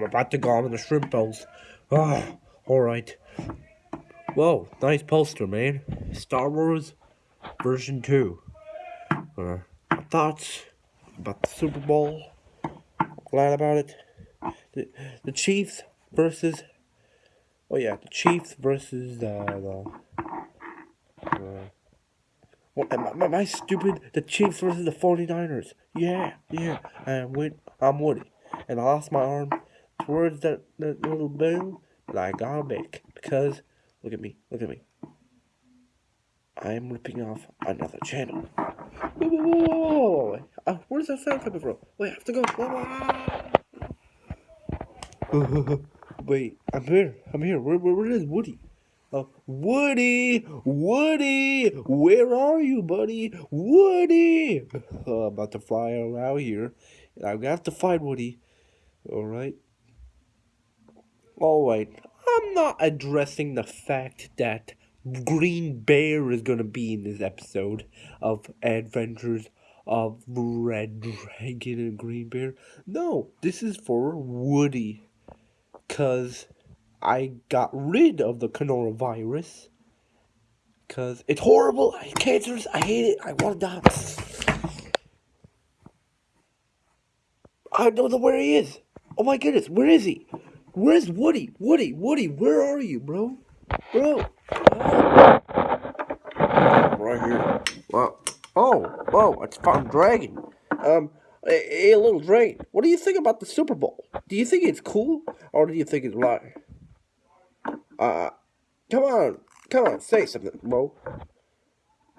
I'm about to go on the shrimp bowls. Oh, alright. Whoa, nice poster, man. Star Wars version 2. Uh, thoughts about the Super Bowl. Glad about it. The, the Chiefs versus. Oh, yeah, the Chiefs versus uh, the. Uh, what, am, I, am I stupid? The Chiefs versus the 49ers. Yeah, yeah. With, I'm Woody. And I lost my arm towards that, that little boom, like got back. Because, look at me, look at me. I am ripping off another channel. Whoa, whoa, whoa, whoa, whoa. Uh, where does that sound coming from? Wait, I have to go. Whoa, Wait, I'm here. I'm here. Where, where, where is Woody? Uh, Woody! Woody! Where are you, buddy? Woody! Uh, I'm about to fly around here. I'm gonna have to find Woody. Alright? Alright. I'm not addressing the fact that Green Bear is gonna be in this episode of Adventures of Red Dragon and Green Bear. No, this is for Woody. Cause I got rid of the coronavirus. Cause it's horrible. I hate cancers. I hate it. I wanna die. I don't know where he is. Oh my goodness, where is he? Where's Woody? Woody, Woody, where are you, bro? Bro. Right here. Well, oh, oh, it's Farm Dragon. Um, hey, little dragon, what do you think about the Super Bowl? Do you think it's cool, or do you think it's lie? Uh, come on, come on, say something, bro.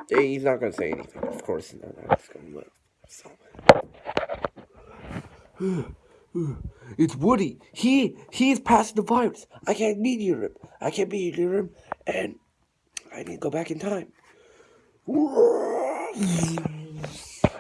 He's not gonna say anything, of course. He's not, just gonna let. So. It's Woody. He he's passing the virus. I can't near him. I can't be near him, and I need to go back in time.